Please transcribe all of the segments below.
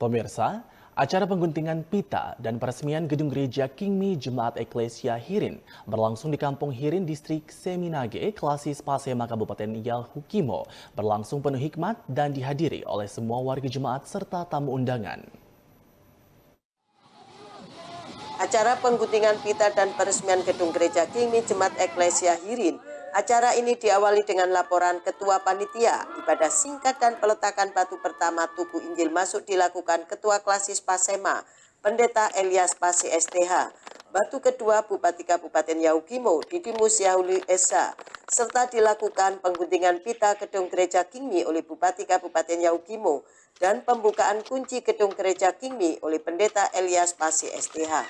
Pemirsa, acara pengguntingan pita dan peresmian gedung gereja Kingmi Jemaat Eklesia Hirin berlangsung di Kampung Hirin, Distrik Seminage, Klasis Pasema, Kabupaten Yalhukimo, berlangsung penuh hikmat dan dihadiri oleh semua warga jemaat serta tamu undangan. Acara pengguntingan pita dan peresmian gedung gereja Kingmi Jemaat Eklesia Hirin Acara ini diawali dengan laporan Ketua Panitia. Ibadah singkat dan peletakan batu pertama Tugu Injil masuk dilakukan Ketua Klasis Pasema, Pendeta Elias Pasi STH. Batu kedua Bupati Kabupaten Yaukimo, Didimus Yahuli Esa, serta dilakukan pengguntingan pita gedung gereja Kingmi oleh Bupati Kabupaten Yaukimo dan pembukaan kunci gedung gereja Kingmi oleh Pendeta Elias Pasi STH.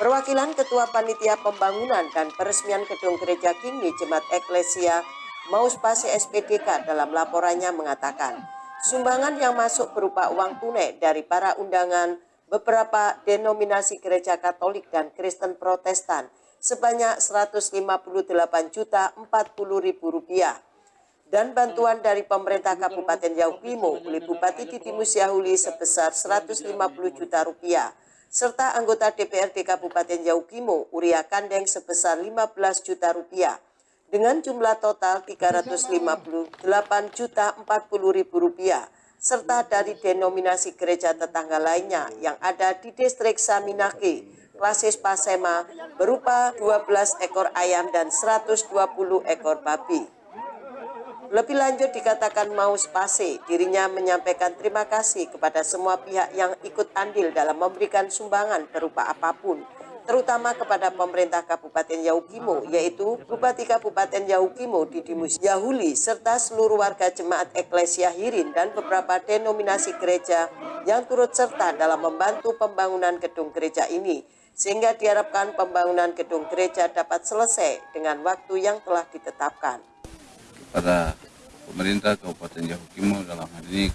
Perwakilan Ketua Panitia Pembangunan dan Peresmian Gedung Gereja Kini Jemaat Eklesia Pasi SPDK dalam laporannya mengatakan, sumbangan yang masuk berupa uang tunai dari para undangan beberapa denominasi gereja Katolik dan Kristen Protestan sebanyak 158 juta 40 ribu rupiah. Dan bantuan dari pemerintah Kabupaten Yaukimo oleh Bupati Didimus Yahuli sebesar 150 juta rupiah serta anggota DPRD Kabupaten Yaukimo Uria Kandeng sebesar 15 juta rupiah dengan jumlah total 358 juta 40 ribu rupiah serta dari denominasi gereja tetangga lainnya yang ada di distrik Saminake, Klasis Pasema berupa 12 ekor ayam dan 120 ekor babi. Lebih lanjut dikatakan Maus Pase, dirinya menyampaikan terima kasih kepada semua pihak yang ikut andil dalam memberikan sumbangan berupa apa pun, terutama kepada pemerintah Kabupaten Yaukimo, yaitu Bupati Kabupaten Yaukimo Didimus Yahuli, serta seluruh warga jemaat Eklesia Hirin dan beberapa denominasi gereja yang turut serta dalam membantu pembangunan gedung gereja ini, sehingga diharapkan pembangunan gedung gereja dapat selesai dengan waktu yang telah ditetapkan pada pemerintah Kabupaten Yahukimo dalam hal ini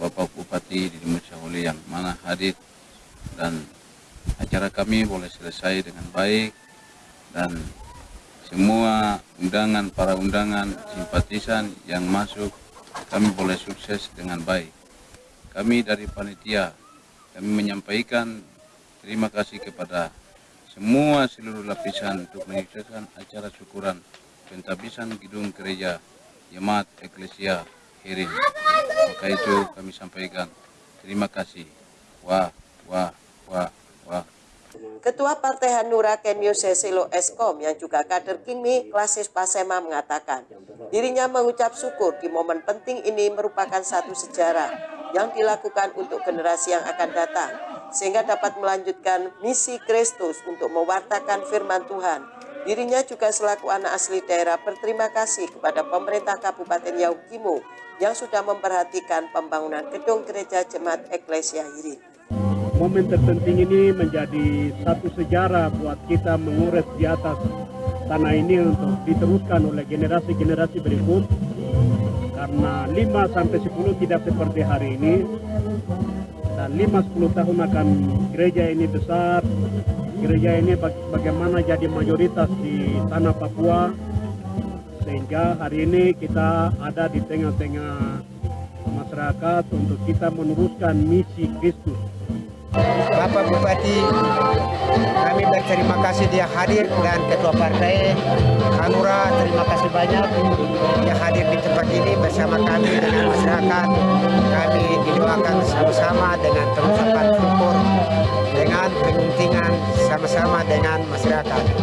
Bapak Bupati di Musyahuli yang mana hadir. Dan acara kami boleh selesai dengan baik dan semua undangan para undangan simpatisan yang masuk kami boleh sukses dengan baik. Kami dari panitia kami menyampaikan terima kasih kepada semua seluruh lapisan untuk menyukseskan acara syukuran pentabisan gedung gereja Jemaat Eklesia Hirin. Maka itu kami sampaikan terima kasih. Wah, wah, wah, wah. Ketua Partai Hanura Kenyo Sesilo Eskom yang juga kader Kimi Klasis Pasema mengatakan dirinya mengucap syukur di momen penting ini merupakan satu sejarah yang dilakukan untuk generasi yang akan datang sehingga dapat melanjutkan misi Kristus untuk mewartakan firman Tuhan Dirinya juga selaku anak asli daerah berterima kasih kepada pemerintah Kabupaten Yaukimo yang sudah memperhatikan pembangunan gedung gereja jemaat Eklesia Hirin. Momen terpenting ini menjadi satu sejarah buat kita mengurus di atas tanah ini untuk diteruskan oleh generasi-generasi berikut karena 5 sampai 10 tidak seperti hari ini dan 5-10 tahun akan gereja ini besar gereja ini bagaimana jadi mayoritas di tanah Papua sehingga hari ini kita ada di tengah-tengah masyarakat untuk kita meneruskan misi Kristus. Bapak Bupati, kami berterima kasih dia hadir dan Ketua Partai Hanura terima kasih banyak dia hadir di tempat ini bersama kami dengan masyarakat. Kami didoakan sama-sama dengan pengucapan syukur dengan penguntingan sama-sama dengan masyarakat.